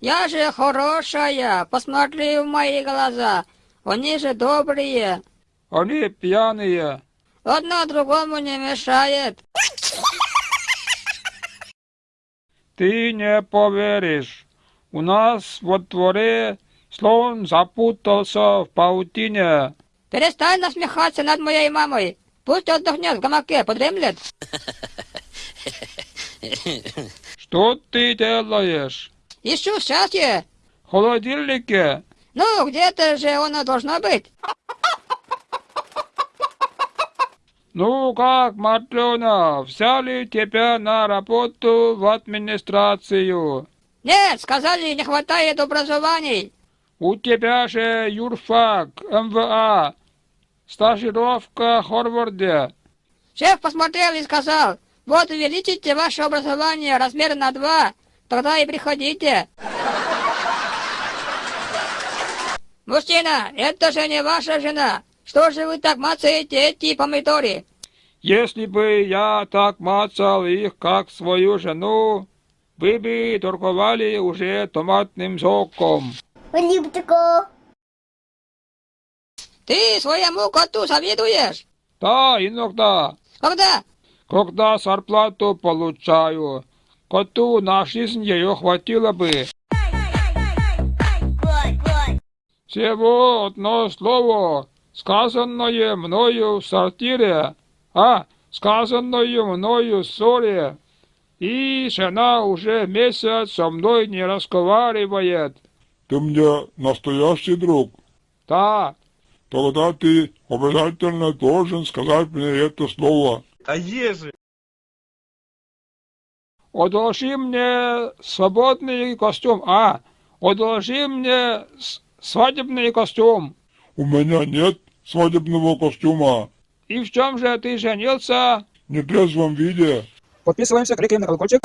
Я же хорошая, посмотри в мои глаза. Они же добрые. Они пьяные. Одно другому не мешает. Ты не поверишь. У нас во дворе слон запутался в паутине. Перестань насмехаться над моей мамой. Пусть отдохнет в гамаке, подремлет. Что ты делаешь? Ищу счастье. В холодильнике? Ну, где-то же оно должно быть. Ну как, Матрена, взяли тебя на работу в администрацию? Нет, сказали, не хватает образований. У тебя же юрфак, МВА, стажировка в Хорварде. Шеф посмотрел и сказал, вот увеличите ваше образование размер на два, тогда и приходите. Мужчина, это же не ваша жена. Что же вы так мацаете эти помидоры? Если бы я так мацал их, как свою жену, вы бы торговали уже томатным соком. Ты своему коту завидуешь? Да, иногда, Когда? когда зарплату получаю, коту на жизнь ее хватило бы. Всего одно слово, сказанное мною в сортире, а сказанное мною в ссоре. И жена уже месяц со мной не разговаривает. Ты мне настоящий друг. Да, Тогда ты обязательно должен сказать мне это слово. А еже. Одолжи мне свободный костюм, а, одолжи мне свадебный костюм. У меня нет свадебного костюма. И в чем же ты женился? В нетрезвом виде. Подписываемся, кликаем на колокольчик.